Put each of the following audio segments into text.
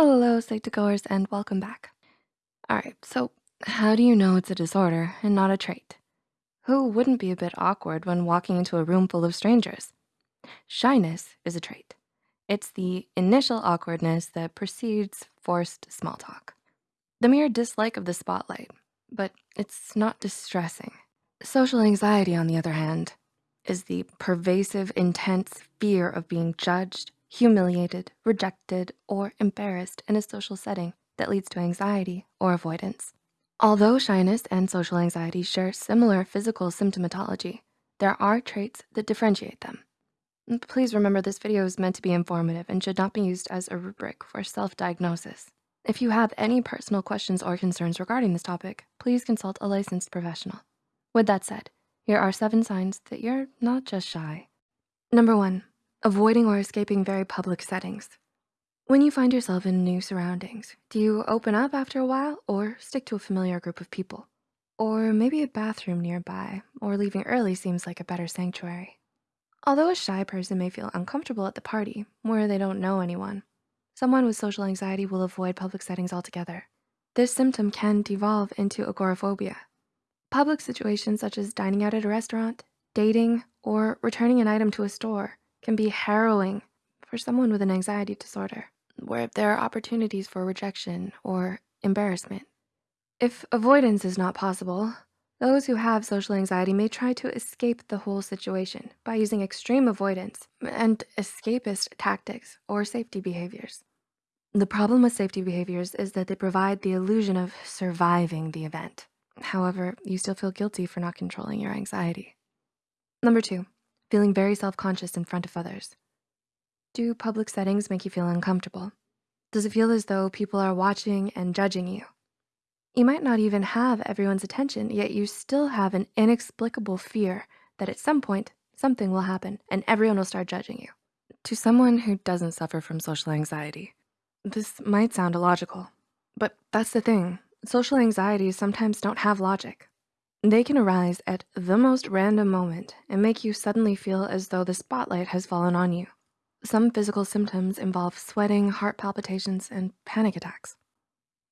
Hello, Psych2Goers, and welcome back. All right, so how do you know it's a disorder and not a trait? Who wouldn't be a bit awkward when walking into a room full of strangers? Shyness is a trait. It's the initial awkwardness that precedes forced small talk. The mere dislike of the spotlight, but it's not distressing. Social anxiety, on the other hand, is the pervasive, intense fear of being judged, humiliated, rejected, or embarrassed in a social setting that leads to anxiety or avoidance. Although shyness and social anxiety share similar physical symptomatology, there are traits that differentiate them. Mm, please remember this video is meant to be informative and should not be used as a rubric for self-diagnosis. If you have any personal questions or concerns regarding this topic, please consult a licensed professional. With that said, here are seven signs that you're not just shy. Number one, avoiding or escaping very public settings. When you find yourself in new surroundings, do you open up after a while or stick to a familiar group of people? Or maybe a bathroom nearby or leaving early seems like a better sanctuary. Although a shy person may feel uncomfortable at the party where they don't know anyone, someone with social anxiety will avoid public settings altogether. This symptom can devolve into agoraphobia. Public situations such as dining out at a restaurant, dating, or returning an item to a store can be harrowing for someone with an anxiety disorder, where there are opportunities for rejection or embarrassment. If avoidance is not possible, those who have social anxiety may try to escape the whole situation by using extreme avoidance and escapist tactics or safety behaviors. The problem with safety behaviors is that they provide the illusion of surviving the event. However, you still feel guilty for not controlling your anxiety. Number two, feeling very self-conscious in front of others. Do public settings make you feel uncomfortable? Does it feel as though people are watching and judging you? You might not even have everyone's attention, yet you still have an inexplicable fear that at some point, something will happen and everyone will start judging you. To someone who doesn't suffer from social anxiety, this might sound illogical, but that's the thing. Social anxieties sometimes don't have logic. They can arise at the most random moment and make you suddenly feel as though the spotlight has fallen on you. Some physical symptoms involve sweating, heart palpitations, and panic attacks.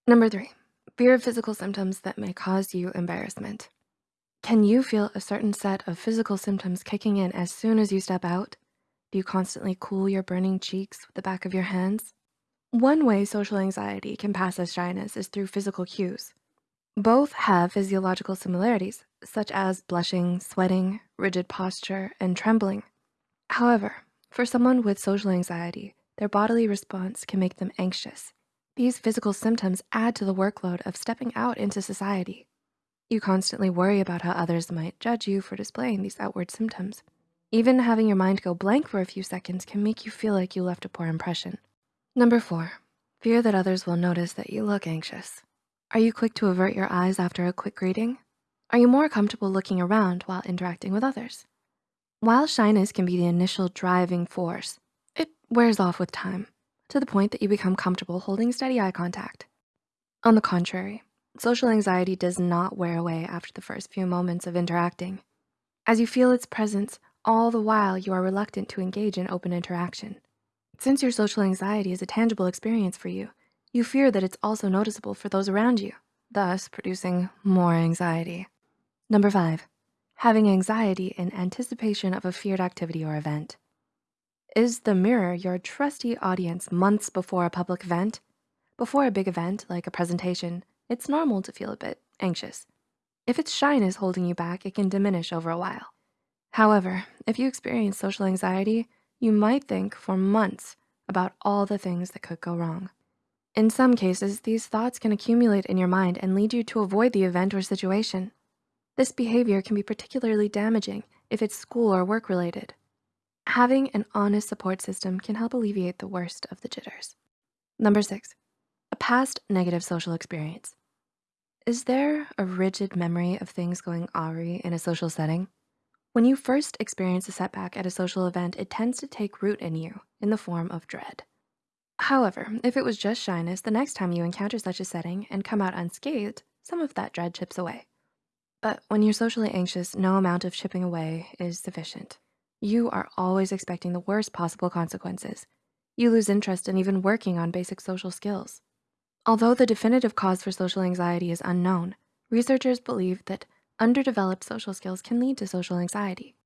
Number three, fear of physical symptoms that may cause you embarrassment. Can you feel a certain set of physical symptoms kicking in as soon as you step out? Do you constantly cool your burning cheeks with the back of your hands? One way social anxiety can pass as shyness is through physical cues. Both have physiological similarities, such as blushing, sweating, rigid posture, and trembling. However, for someone with social anxiety, their bodily response can make them anxious. These physical symptoms add to the workload of stepping out into society. You constantly worry about how others might judge you for displaying these outward symptoms. Even having your mind go blank for a few seconds can make you feel like you left a poor impression. Number four, fear that others will notice that you look anxious. Are you quick to avert your eyes after a quick greeting? Are you more comfortable looking around while interacting with others? While shyness can be the initial driving force, it wears off with time to the point that you become comfortable holding steady eye contact. On the contrary, social anxiety does not wear away after the first few moments of interacting. As you feel its presence, all the while you are reluctant to engage in open interaction. Since your social anxiety is a tangible experience for you, you fear that it's also noticeable for those around you, thus producing more anxiety. Number five, having anxiety in anticipation of a feared activity or event. Is the mirror your trusty audience months before a public event? Before a big event like a presentation, it's normal to feel a bit anxious. If it's shyness holding you back, it can diminish over a while. However, if you experience social anxiety, you might think for months about all the things that could go wrong. In some cases, these thoughts can accumulate in your mind and lead you to avoid the event or situation. This behavior can be particularly damaging if it's school or work related. Having an honest support system can help alleviate the worst of the jitters. Number six, a past negative social experience. Is there a rigid memory of things going awry in a social setting? When you first experience a setback at a social event, it tends to take root in you in the form of dread. However, if it was just shyness, the next time you encounter such a setting and come out unscathed, some of that dread chips away. But when you're socially anxious, no amount of chipping away is sufficient. You are always expecting the worst possible consequences. You lose interest in even working on basic social skills. Although the definitive cause for social anxiety is unknown, researchers believe that underdeveloped social skills can lead to social anxiety.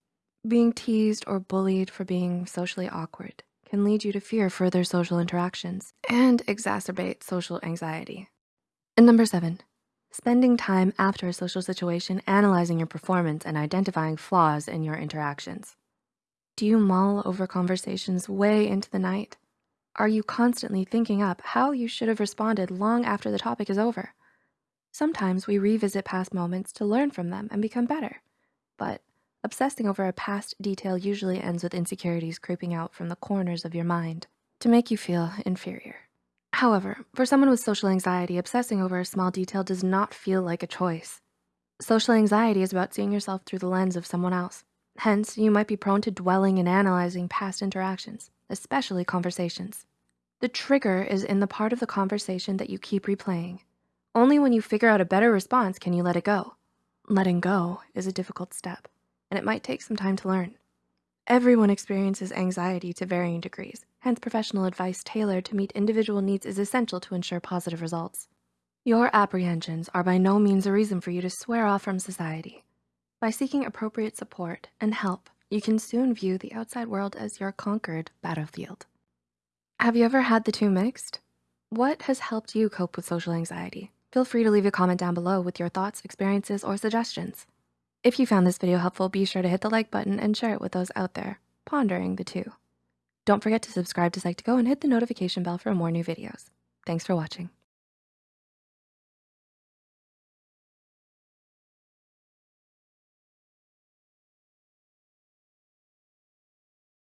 Being teased or bullied for being socially awkward can lead you to fear further social interactions and exacerbate social anxiety. And number seven, spending time after a social situation analyzing your performance and identifying flaws in your interactions. Do you mull over conversations way into the night? Are you constantly thinking up how you should have responded long after the topic is over? Sometimes we revisit past moments to learn from them and become better. But obsessing over a past detail usually ends with insecurities creeping out from the corners of your mind to make you feel inferior. However, for someone with social anxiety, obsessing over a small detail does not feel like a choice. Social anxiety is about seeing yourself through the lens of someone else. Hence, you might be prone to dwelling and analyzing past interactions, especially conversations. The trigger is in the part of the conversation that you keep replaying. Only when you figure out a better response can you let it go. Letting go is a difficult step, and it might take some time to learn. Everyone experiences anxiety to varying degrees, hence professional advice tailored to meet individual needs is essential to ensure positive results. Your apprehensions are by no means a reason for you to swear off from society. By seeking appropriate support and help, you can soon view the outside world as your conquered battlefield. Have you ever had the two mixed? What has helped you cope with social anxiety? Feel free to leave a comment down below with your thoughts, experiences, or suggestions. If you found this video helpful, be sure to hit the like button and share it with those out there pondering the two. Don't forget to subscribe to Psych2Go and hit the notification bell for more new videos. Thanks for watching.